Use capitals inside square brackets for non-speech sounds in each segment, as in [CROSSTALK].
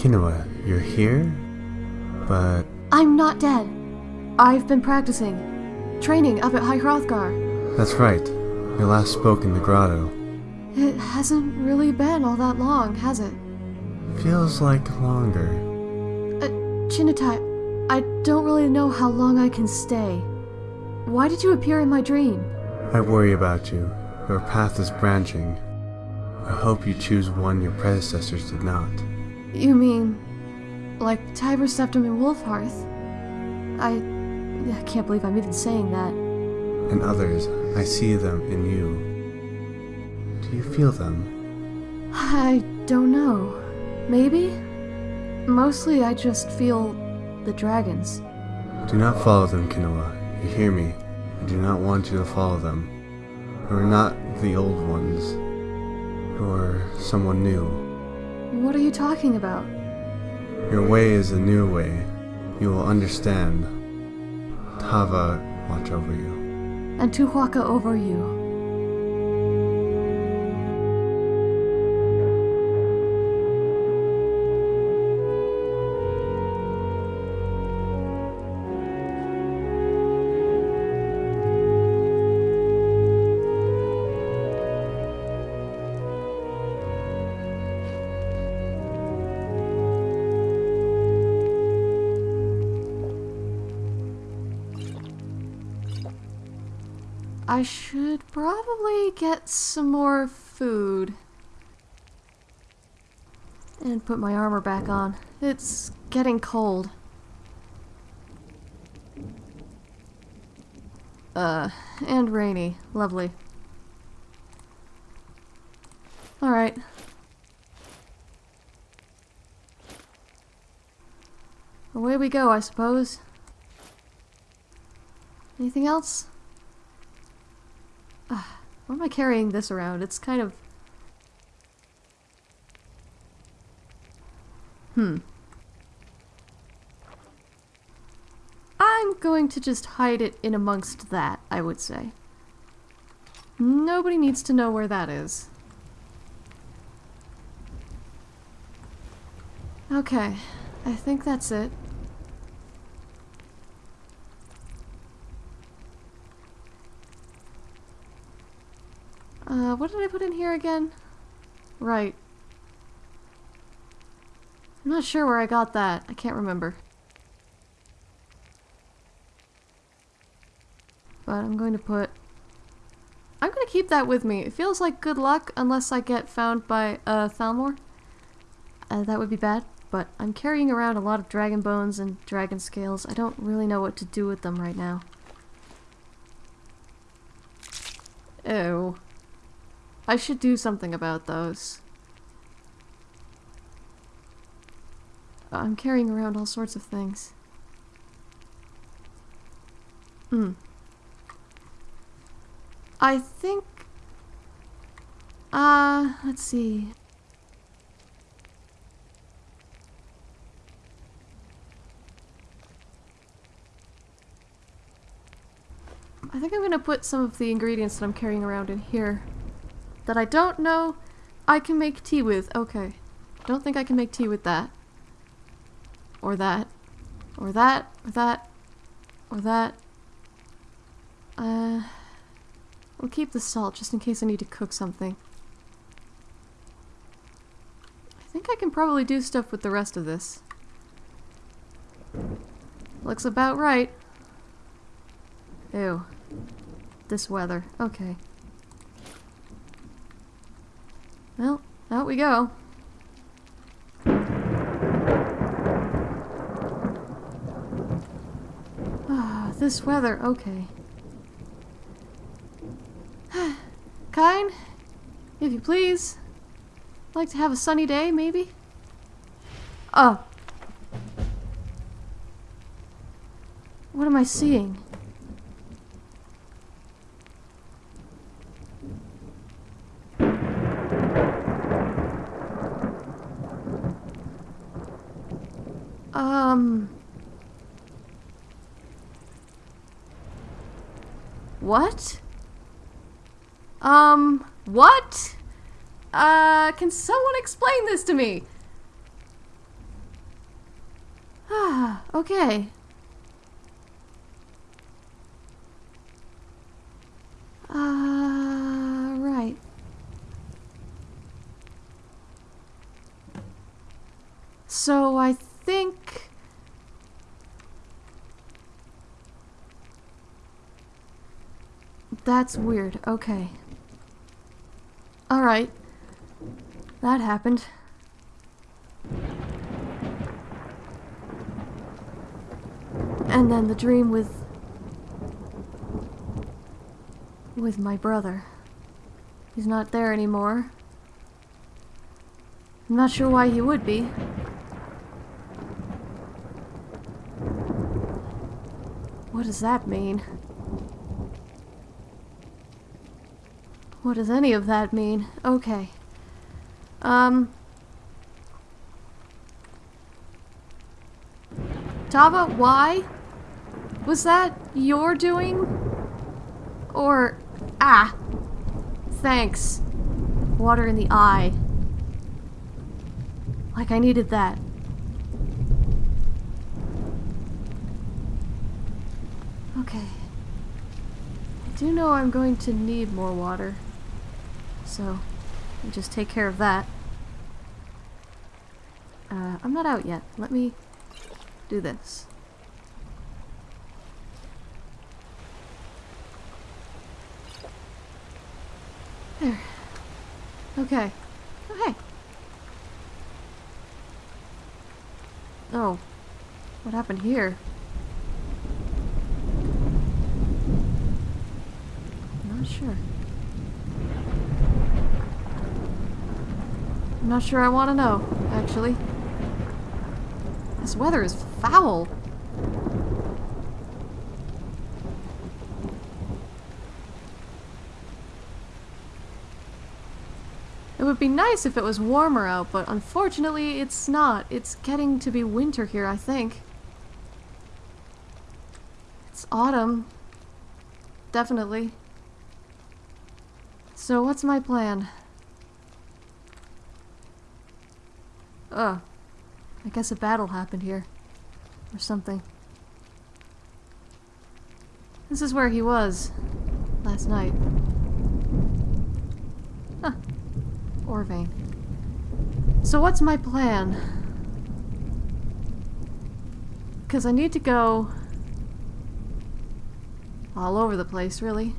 Kinoa, you're here? But I'm not dead. I've been practicing. Training up at High Hrothgar. that's right. You last spoke in the grotto. It hasn't really been all that long, has it? Feels like longer. Uh, Chinitai, I don't really know how long I can stay. Why did you appear in my dream? I worry about you. Your path is branching. I hope you choose one your predecessors did not. You mean, like Tiber Septim and Wulfharth? I, I can't believe I'm even saying that. And others, I see them in you. Do you feel them? I don't know. Maybe? Mostly I just feel the dragons. Do not follow them, Kinoa. You hear me? I do not want you to follow them. You're not the old ones. You're someone new. What are you talking about? Your way is a new way. You will understand. Tava watch over you. And Tu'whacca over you. I should probably get some more food. And put my armor back on. It's getting cold. Uh, and rainy. Lovely. Alright. Away we go, I suppose. Anything else? Why am I carrying this around? It's kind of... Hmm. I'm going to just hide it in amongst that, I would say. Nobody needs to know where that is. Okay, I think that's it. Uh, what did I put in here again? Right. I'm not sure where I got that. I can't remember. But I'm going to put... I'm going to keep that with me. It feels like good luck unless I get found by uh, Thalmor. Uh, that would be bad, but I'm carrying around a lot of dragon bones and dragon scales. I don't really know what to do with them right now. Ew. I should do something about those. I'm carrying around all sorts of things. Hmm. I think... Uh, let's see. I think I'm gonna put some of the ingredients that I'm carrying around in here. That I don't know I can make tea with. Okay. Don't think I can make tea with that. Or that. Or that. Or that. Or that. Uh... We'll keep the salt just in case I need to cook something. I think I can probably do stuff with the rest of this. Looks about right. Ew. This weather. Okay. Well, out we go. Ah, this weather. Okay. [SIGHS] Kyne, if you please. Like to have a sunny day, maybe? Oh. What am I seeing? Um... What? Um, what? Uh, can someone explain this to me? Ah, [SIGHS] Okay. Uh, right. So I think... That's weird. Okay. Alright. That happened. And then the dream with... with my brother. He's not there anymore. I'm not sure why he would be. What does that mean? What does any of that mean? Okay. Um... Tava, why? Was that your doing? Or... Ah! Thanks. Water in the eye. Like I needed that. Okay. I do know I'm going to need more water. So, just take care of that. Uh, I'm not out yet. Let me do this. There. Okay. Oh, hey. Oh. What happened here? Not sure. I'm not sure I want to know, actually. This weather is foul. It would be nice if it was warmer out, but unfortunately it's not. It's getting to be winter here, I think. It's autumn. Definitely. So what's my plan? Ugh. I guess a battle happened here. Or something. This is where he was. Last night. Huh. Orvain. So what's my plan? Because I need to go... all over the place, really.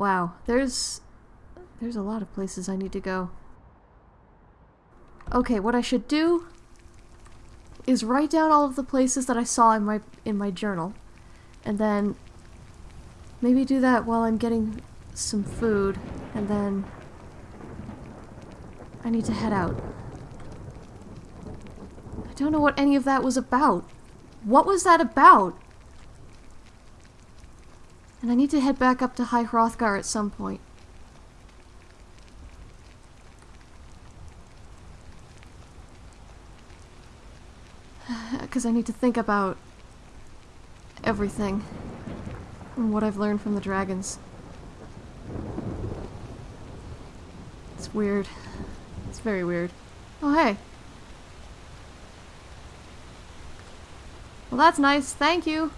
Wow, there's there's a lot of places I need to go. Okay, what I should do is write down all of the places that I saw in my in my journal. And then maybe do that while I'm getting some food and then I need to head out. I don't know what any of that was about. What was that about? And I need to head back up to High Hrothgar at some point. [SIGHS] because I need to think about everything and what I've learned from the dragons. It's weird. It's very weird. Oh, hey. Well, that's nice. Thank you.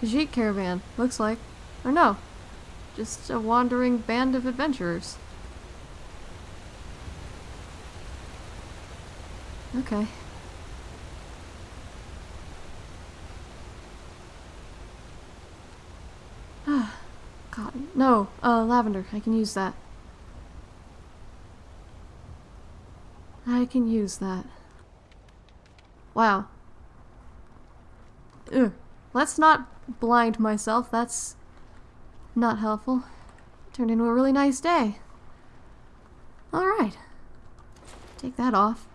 Khajiit caravan, looks like. Or no, just a wandering band of adventurers. Okay. Ah, cotton. No, uh, lavender. I can use that. I can use that. Wow. Ugh. Let's not blind myself. That's not helpful. Turned into a really nice day. Alright. Take that off.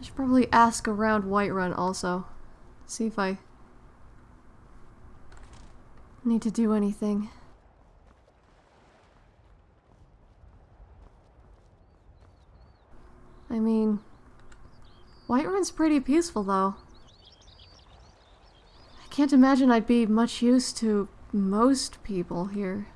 I should probably ask around Whiterun also. See if I need to do anything. I mean, Whiterun's pretty peaceful though. I can't imagine I'd be much use to most people here.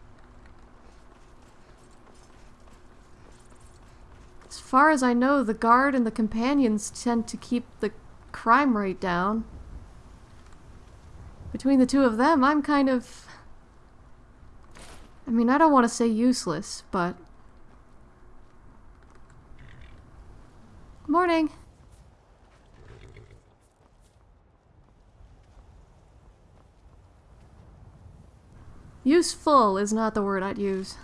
As far as I know, the guard and the companions tend to keep the crime rate down. Between the two of them, I'm kind of... I mean, I don't want to say useless, but... Morning. Useful is not the word I'd use.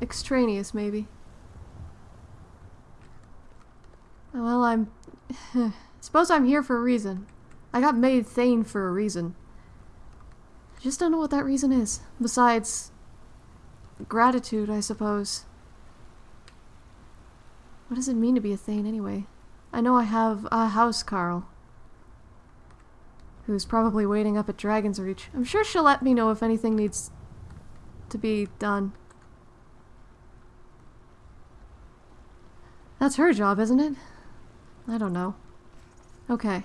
Extraneous, maybe. Well, I'm... [SIGHS] suppose I'm here for a reason. I got made Thane for a reason. I just don't know what that reason is. Besides... gratitude, I suppose. What does it mean to be a Thane, anyway? I know I have a housecarl. Who's probably waiting up at Dragonsreach. I'm sure she'll let me know if anything needs to be done. That's her job, isn't it? I don't know. Okay.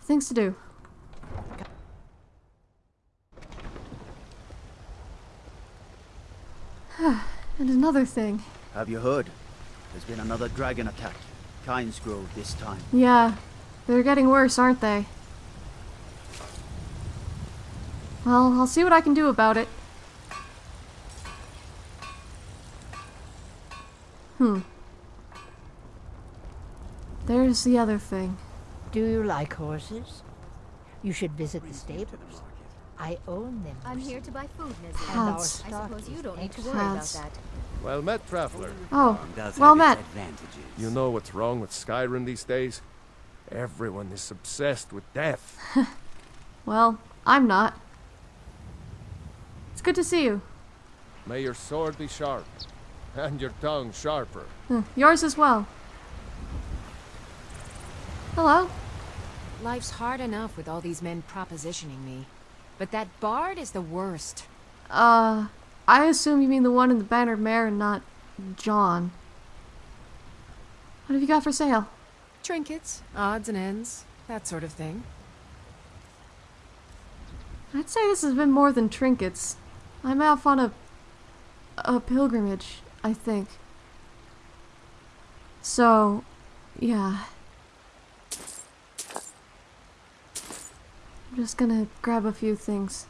Things to do. [SIGHS] and another thing. Have you heard? There's been another dragon attack. Kynesgrove this time. Yeah, they're getting worse, aren't they? Well, I'll see what I can do about it. Hmm. There's the other thing. Do you like horses? You should visit the stables. I own them. I'm here to buy food, Nizzy. And our I suppose you don't need to excellent. worry about that. Well met, traveler. Oh, well have met. You know what's wrong with Skyrim these days? Everyone is obsessed with death. [LAUGHS] Well, I'm not. It's good to see you. May your sword be sharp, and your tongue sharper. Hmm, Yours as well. Hello. Life's hard enough with all these men propositioning me. But that bard is the worst. Uh, I assume you mean the one in the bannered mare and not John. What have you got for sale? Trinkets, odds and ends, that sort of thing. I'd say this has been more than trinkets. I'm off on a a pilgrimage, I think. So, yeah. I'm just gonna grab a few things.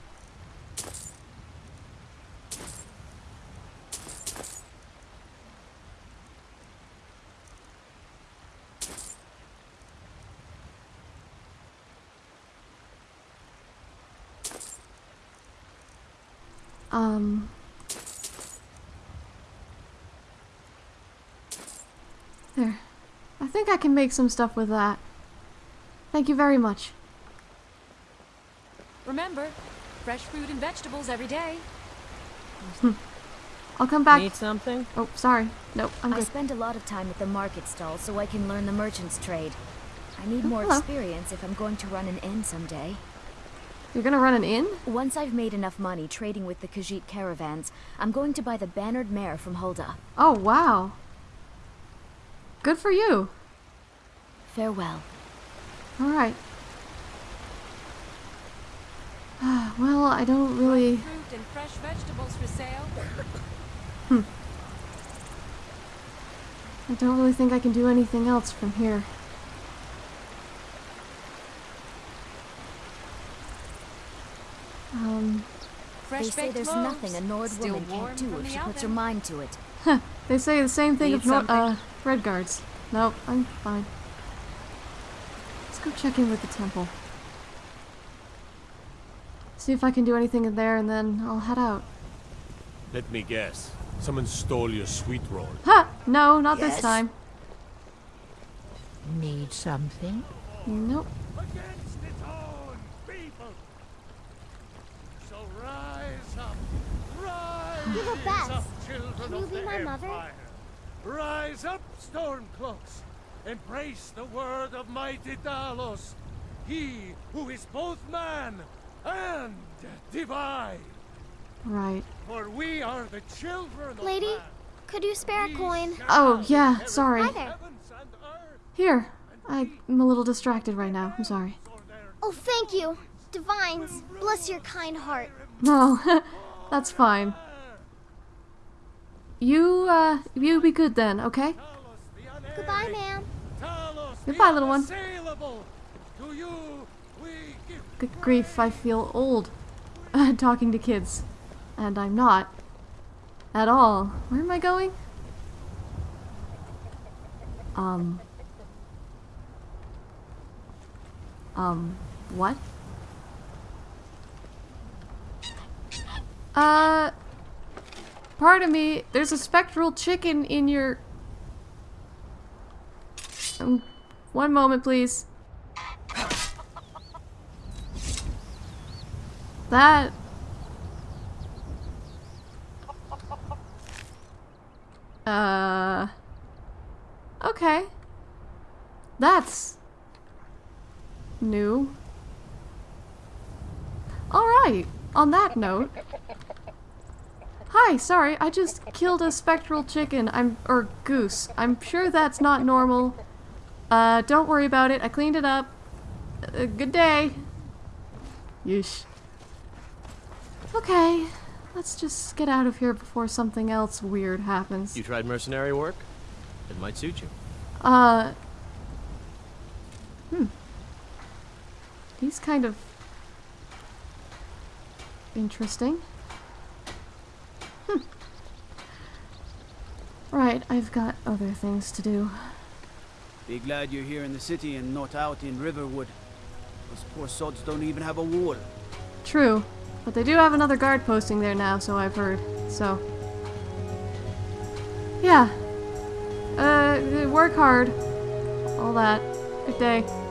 Think I can make some stuff with that. Thank you very much. Remember, fresh fruit and vegetables every day. Hmm. I'll come back. Need something? Oh, sorry. Nope, I'm I good. spend a lot of time at the market stall so I can learn the merchant's trade. I need Oh, more hello. experience if I'm going to run an inn someday. You're gonna run an inn? Once I've made enough money trading with the Khajiit caravans, I'm going to buy the bannered mare from Hulda. Oh, wow. Good for you. Farewell. Alright. well, I don't really. Fruit and fresh vegetables for sale. I don't really think I can do anything else from here. Um, Fresh they say there's loaves, nothing a Nord still woman can't do if the she puts her mind to it. they say the same thing Need of Nor- uh, Redguards. Nope, I'm fine. Let's go check in with the temple. See if I can do anything in there, and then I'll head out. Let me guess. Someone stole your sweet roll. Ha! No, not this time. Need something? Nope. Against its own people. So rise up. Rise You're the best. up, children Can you of be the my mother? Rise up, Stormcloaks. Embrace the word of mighty Talos. He who is both man and divine. Right. For we are the children of Lady, man. could you spare a coin? Oh, yeah, sorry. Hi there. heavens and earth Here. I'm a little distracted right now. I'm sorry. Oh, thank you. Divines, bless your kind heart. No, [LAUGHS] that's fine. You, uh, you be good then, okay? Goodbye, ma'am. Goodbye, little one. Unassailable. To you we give Good grief, I feel old [LAUGHS] talking to kids. And I'm not. At all. Where am I going? Um. Um, what? Uh. Pardon me, there's a spectral chicken in your. Um, one moment, please. That. Uh. Okay. That's. new. Alright, on that note. Hi, sorry, I just killed a spectral chicken. I'm. or goose. I'm sure that's not normal. Uh, don't worry about it. I cleaned it up. Uh, good day. Yeesh. Okay, let's just get out of here before something else weird happens. You tried mercenary work? It might suit you. Uh. Hmm. He's kind of. interesting. Hmm. Right, I've got other things to do. Be glad you're here in the city and not out in Riverwood. Those poor sods don't even have a wall. True, but they do have another guard posting there now, so I've heard. So. Yeah. Uh, work hard. All that. Good day.